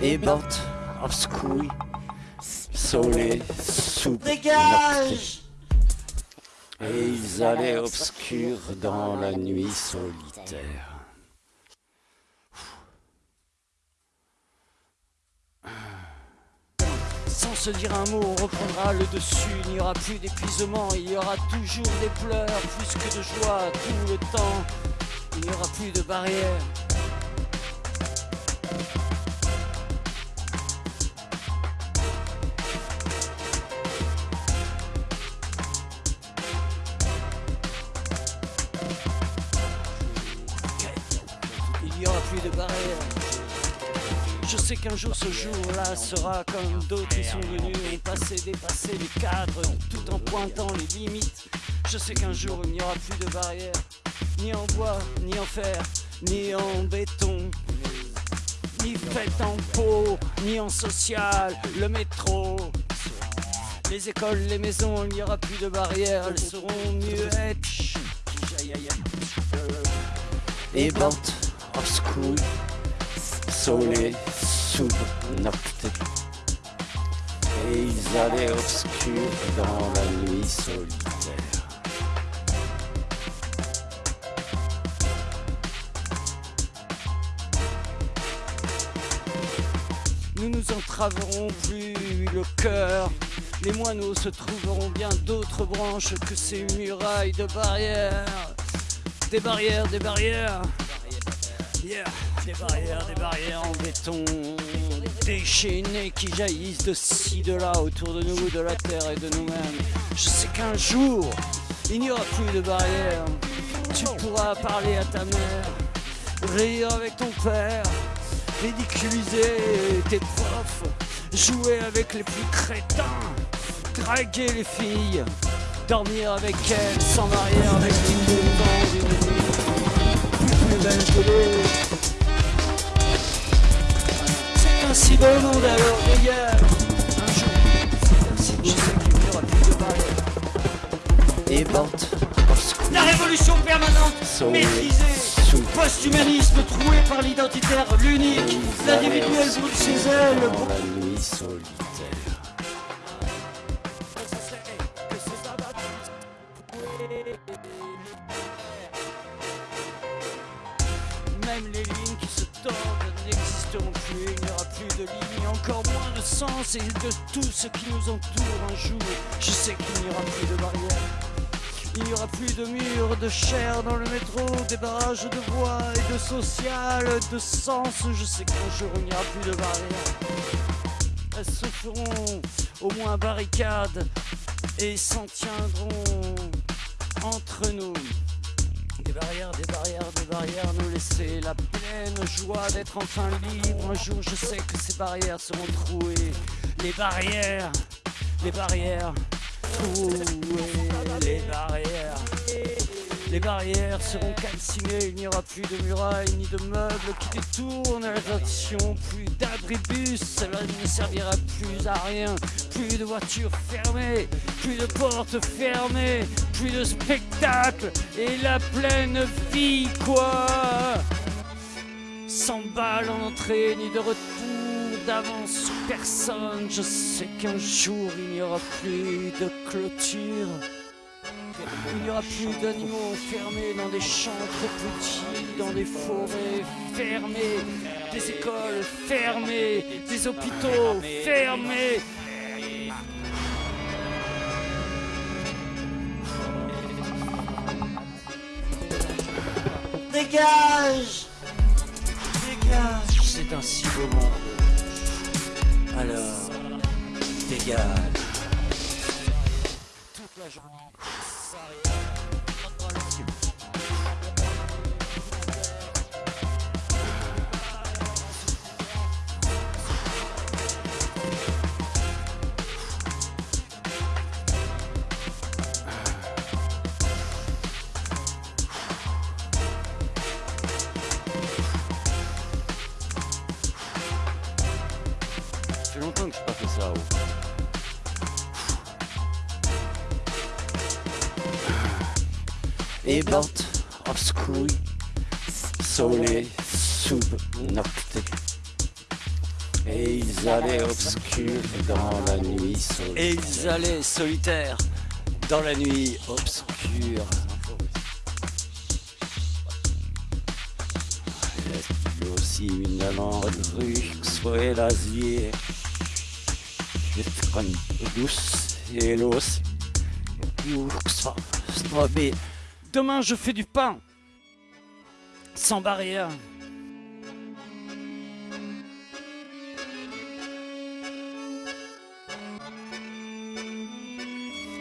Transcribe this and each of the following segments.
et bord obscuri, sole sous Dégage Et ils allaient obscurs dans la nuit solitaire. Sans se dire un mot, on reprendra le dessus. Il n'y aura plus d'épuisement, il y aura toujours des pleurs, plus que de joie, tout le temps. Il n'y aura plus de barrières. De barrières. Je sais qu'un jour ce jour-là sera comme d'autres qui sont venus ont passé, dépassé les cadres tout en pointant les limites. Je sais qu'un jour il n'y aura plus de barrières, ni en bois, ni en fer, ni en béton, ni fait en peau, ni en social, le métro. Les écoles, les maisons, il n'y aura plus de barrières, elles seront aïe. et bord obscuri, sole sub nocte. Et ils allaient obscurs dans la nuit solitaire. Nous nous entraverons plus le cœur. Les moineaux se trouveront bien d'autres branches que ces murailles de barrières. Des barrières, des barrières. Des barrières, des barrières en béton. Déchaînées qui jaillissent de ci, de là, autour de nous, de la terre et de nous-mêmes. Je sais qu'un jour, il n'y aura plus de barrières. Tu pourras parler à ta mère, rire avec ton père, ridiculiser tes profs, jouer avec les plus crétins, draguer les filles, dormir avec elles sans barrière, avec l'hymne que. C'est ainsi beau le monde alors regarde un jour, je sais qu'il n'y aura plus de barrière. Et obscuri, La révolution permanente, Sauvé. maîtrisée, Sous. post-humanisme troué par l'identitaire, l'unique, l'individuel brûle chez elle, dans la nuit solitaire. N'existeront plus, il n'y aura plus de lignes, encore moins de sens et de tout ce qui nous entoure un jour. Je sais qu'il n'y aura plus de barrières. Il n'y aura plus de murs, de chair dans le métro, des barrages de voix et de social, de sens. Je sais qu'un jour il n'y aura plus de barrières. Elles se feront au moins barricades et s'en tiendront entre nous. Barrières, des barrières, des barrières, nous laisser la pleine joie d'être enfin libre. Un jour, je sais que ces barrières seront trouées. Les barrières, les barrières, trouées, les barrières. Les barrières seront calcinées, il n'y aura plus de murailles ni de meubles qui détournent l'attention, plus d'abribus, cela ne servira plus à rien, plus de voitures fermées, plus de portes fermées, plus de spectacles et la pleine vie quoi Sans balles en entrée ni de retour d'avance personne, je sais qu'un jour il n'y aura plus de clôture. Il n'y aura plus d'animaux enfermés dans des champs trop petits, dans des forêts fermées, des écoles fermées, des hôpitaux fermés. Dégage Dégage C'est un si beau monde. Alors, dégage. Toute la journée. Et bord obscuri, sole sub nocte. Et ils allaient obscurs dans la nuit solitaire. Et ils allaient solitaires dans la nuit obscure. Il y a aussi une amende rue soit l'asier. Douce et l'os. Demain je fais du pain sans barrière.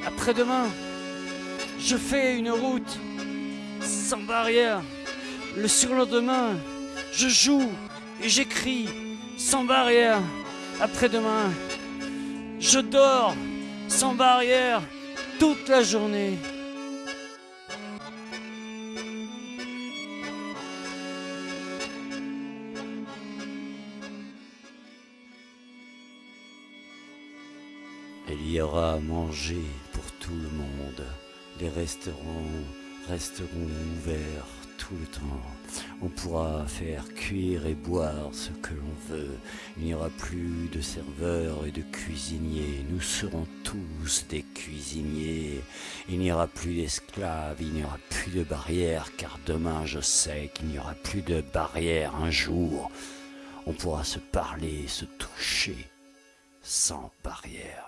Après-demain, je fais une route sans barrière. Le surlendemain, je joue et j'écris sans barrière. Après-demain, je dors sans barrière toute la journée. Il y aura à manger pour tout le monde. Les restaurants resteront ouverts le temps. On pourra faire cuire et boire ce que l'on veut. Il n'y aura plus de serveurs et de cuisiniers. Nous serons tous des cuisiniers. Il n'y aura plus d'esclaves, il n'y aura plus de barrières, car demain je sais qu'il n'y aura plus de barrières un jour. On pourra se parler, se toucher, sans barrière.